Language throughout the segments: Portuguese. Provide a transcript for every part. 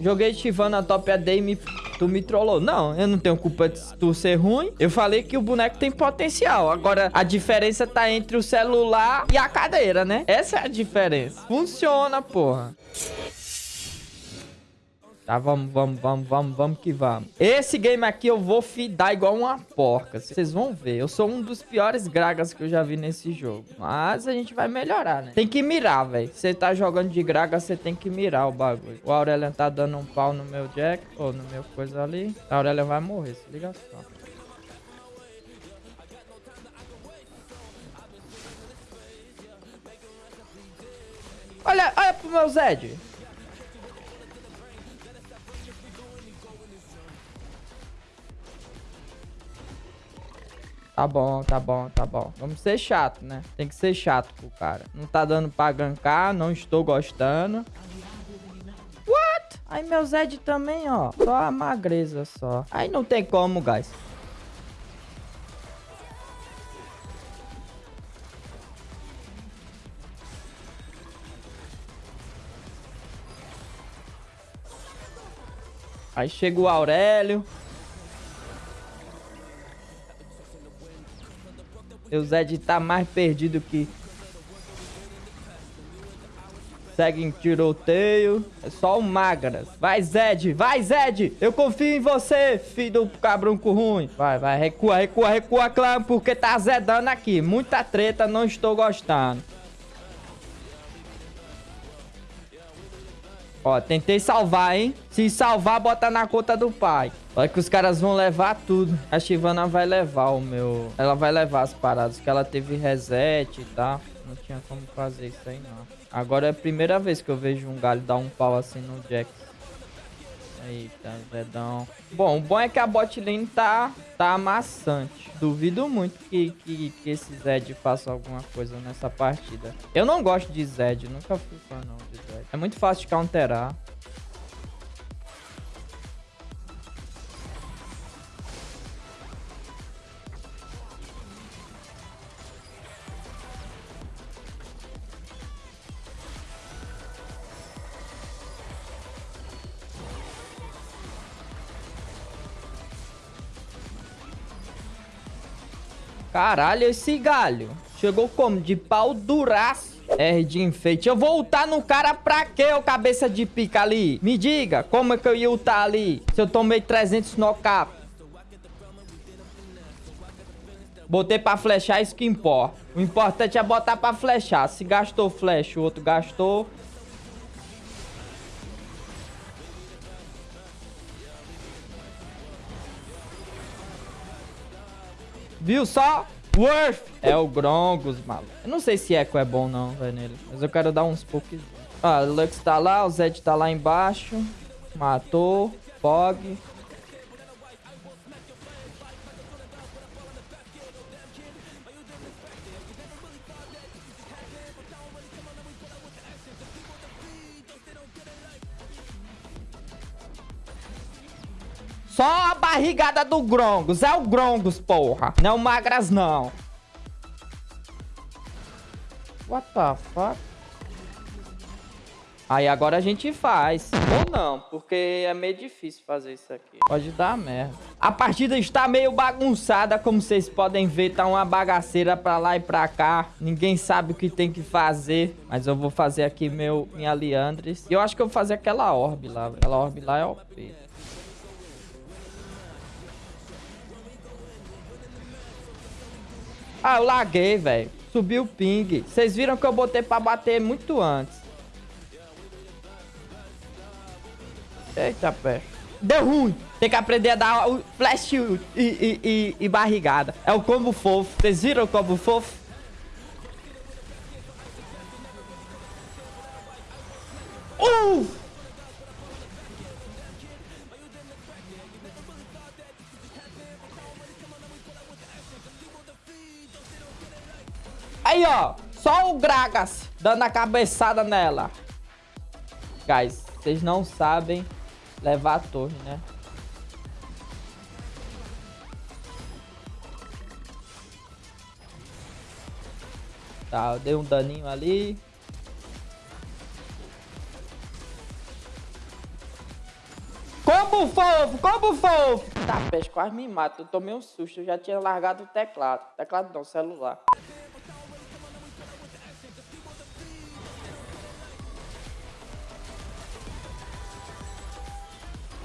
Joguei Chivana top AD e me... tu me trollou. Não, eu não tenho culpa de tu ser ruim. Eu falei que o boneco tem potencial. Agora, a diferença tá entre o celular e a cadeira, né? Essa é a diferença. Funciona, porra. Tá, vamos, vamos, vamos, vamos, vamos que vamos. Esse game aqui eu vou fidar igual uma porca. Vocês vão ver. Eu sou um dos piores gragas que eu já vi nesse jogo. Mas a gente vai melhorar, né? Tem que mirar, velho. Você tá jogando de graga, você tem que mirar o bagulho. O Aurelian tá dando um pau no meu Jack. Ou no meu coisa ali. A Aurelian vai morrer, se liga só. Olha, olha pro meu Zed. Tá bom, tá bom, tá bom. Vamos ser chato, né? Tem que ser chato pro cara. Não tá dando pra gankar, não estou gostando. What? Aí meu Zed também, ó. Só a magreza só. Aí não tem como, guys. Aí chega o Aurélio. O Zed tá mais perdido que... Segue em tiroteio. É só o Magras. Vai, Zed. Vai, Zed. Eu confio em você, filho do cabrunco ruim. Vai, vai. Recua, recua, recua, clã. Porque tá zedando aqui. Muita treta. Não estou gostando. Ó, tentei salvar, hein? Se salvar, bota na conta do pai. Olha que os caras vão levar tudo. A Shivana vai levar o meu... Ela vai levar as paradas, que ela teve reset e tal. Não tinha como fazer isso aí, não. Agora é a primeira vez que eu vejo um galho dar um pau assim no Jax. Eita, Zedão. Bom, o bom é que a bot lane tá, tá amassante. Duvido muito que, que, que esse Zed faça alguma coisa nessa partida. Eu não gosto de Zed, nunca fui fã não de Zed. É muito fácil de counterar. Caralho, esse galho. Chegou como? De pau duraço. R de enfeite. Eu vou ultar no cara pra quê, ô cabeça de pica ali? Me diga, como é que eu ia ultar ali? Se eu tomei 300 knockup. Botei pra flechar, isso que importa. O importante é botar pra flechar. Se gastou flecha, o outro gastou. Viu só? Worth é o Grongos, maluco. Eu não sei se Echo é bom não, velho, nele. Mas eu quero dar uns pouquinhos. Ah, o Lux tá lá, o Zed tá lá embaixo. Matou. Fog. Só a barrigada do Grongos. É o Grongos, porra. Não é Magras, não. What the fuck? Aí agora a gente faz. Ou não, porque é meio difícil fazer isso aqui. Pode dar merda. A partida está meio bagunçada, como vocês podem ver. Tá uma bagaceira pra lá e pra cá. Ninguém sabe o que tem que fazer. Mas eu vou fazer aqui meu, minha Liandres. E eu acho que eu vou fazer aquela orbe lá. Aquela orbe lá é OP. Ah, eu laguei, velho. Subiu o ping. Vocês viram que eu botei pra bater muito antes. Eita, pé. Deu ruim. Tem que aprender a dar o flash e, e, e, e barrigada. É o combo fofo. Vocês viram o combo fofo? Uh! Aí, ó. Só o Gragas dando a cabeçada nela. Guys, vocês não sabem levar a torre, né? Tá, eu dei um daninho ali. Combo fofo, combo fofo. Tá, peixe, quase me mata. Eu tomei um susto. Eu já tinha largado o teclado. Teclado não, celular.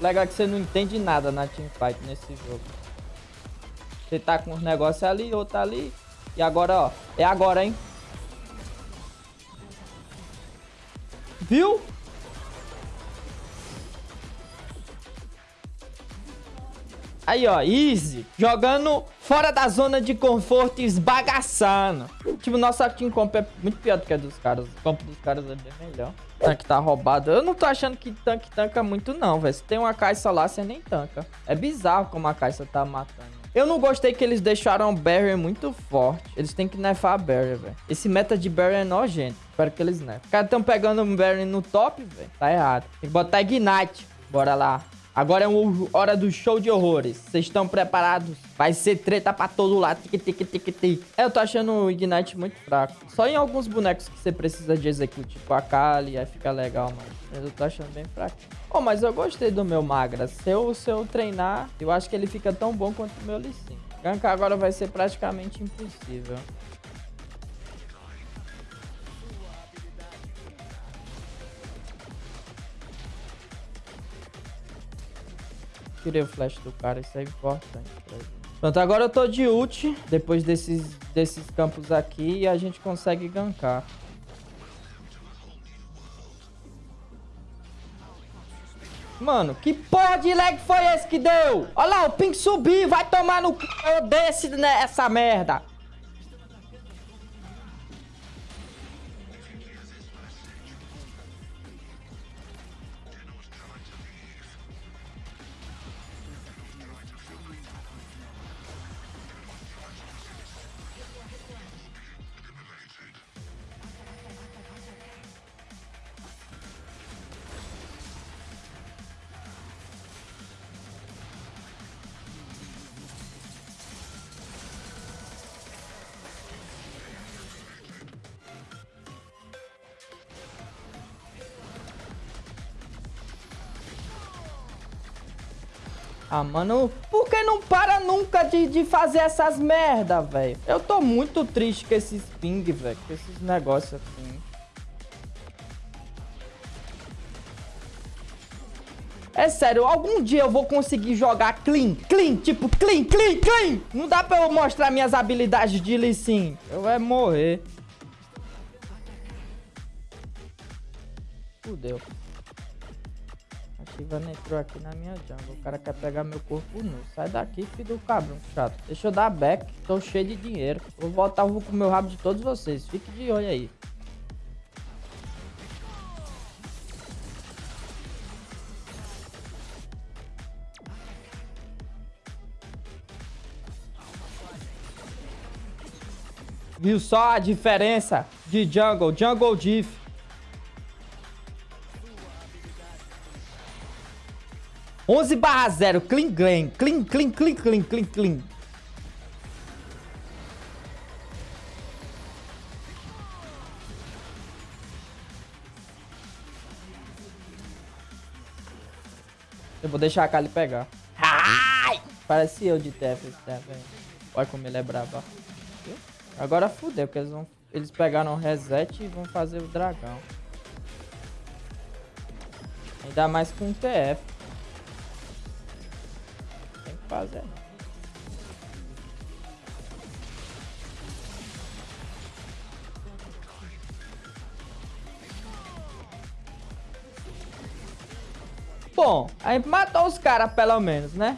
Legal é que você não entende nada na teamfight nesse jogo. Você tá com uns negócios ali, outro ali. E agora, ó. É agora, hein? Viu? Aí, ó, easy. Jogando fora da zona de conforto e esbagaçando. Tipo, nossa team comp é muito pior do que a dos caras. O comp dos caras é bem melhor. Tanque tá roubado. Eu não tô achando que tanque tanca muito, não, velho. Se tem uma caixa lá, você nem tanca. É bizarro como a caixa tá matando. Eu não gostei que eles deixaram Barrier muito forte. Eles têm que nerfar a Barrier, velho. Esse meta de Barrier é nojento. Espero que eles nerfem. Os caras estão pegando o Barrier no top, velho. Tá errado. Tem que botar Ignite. Bora lá. Agora é hora do show de horrores. Vocês estão preparados? Vai ser treta pra todo lado. Tic, tic, tic, tic. Eu tô achando o Ignite muito fraco. Só em alguns bonecos que você precisa de execute. Tipo a Kali, aí fica legal, mas eu tô achando bem fraco. Oh, mas eu gostei do meu Magra. Se eu, se eu treinar, eu acho que ele fica tão bom quanto o meu Lee. Gankar agora vai ser praticamente impossível. Tirei o flash do cara, isso é importante pra gente. Pronto, agora eu tô de ult, depois desses, desses campos aqui, e a gente consegue gankar. Mano, que porra de lag foi esse que deu? Olha lá, o ping subiu, vai tomar no c... desse nessa merda. Ah, mano, por que não para nunca de, de fazer essas merda, velho? Eu tô muito triste com esses ping, velho, com esses negócios assim. É sério, algum dia eu vou conseguir jogar clean, clean, tipo clean, clean, clean. Não dá pra eu mostrar minhas habilidades de Sin. Eu vou morrer. Fudeu. Ivan entrou aqui na minha jungle. O cara quer pegar meu corpo nu. Sai daqui, filho do cabrão chato. Deixa eu dar back. Tô cheio de dinheiro. Vou voltar, vou com o meu rabo de todos vocês. Fique de olho aí. Viu só a diferença de jungle? Jungle diff. 11 barra 0. Clean, clean, clean, clean, clean, clean, clean, clean. Eu vou deixar a Kali pegar. Ai! Parece eu de TF TF. Olha como ele é brabo. Agora fudeu, porque eles vão. Eles pegaram o reset e vão fazer o dragão. Ainda mais com o TF fazer. Bom, a gente matou os caras pelo menos, né?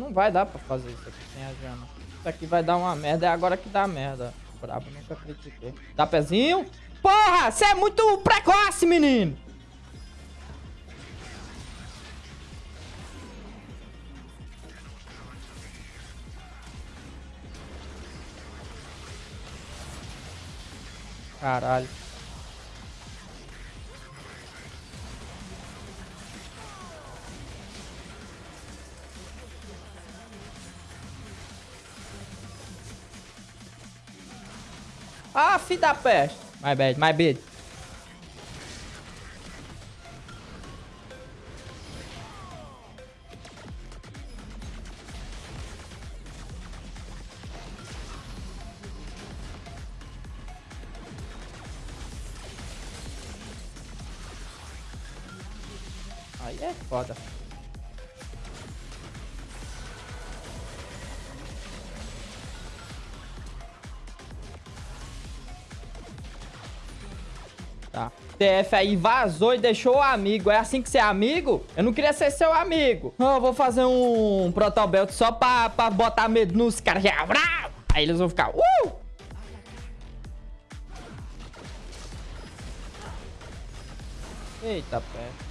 Não vai dar pra fazer isso aqui sem a Jana. Isso aqui vai dar uma merda. É agora que dá merda. Brabo, nunca critiquei. Dá pezinho? Porra, você é muito precoce, menino. Caralho. Ah, filho da peste. My bad, my bad. Aí é foda. Tá. TF aí vazou e deixou o amigo. É assim que você é amigo? Eu não queria ser seu amigo. Oh, eu vou fazer um protobelt só pra, pra botar medo nos caras. Aí eles vão ficar... Uh! Eita, pé.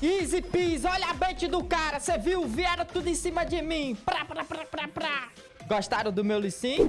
Easy peasy, olha a bait do cara, você viu? Vieram tudo em cima de mim. Pra, pra, pra, pra, pra. Gostaram do meu Lissim?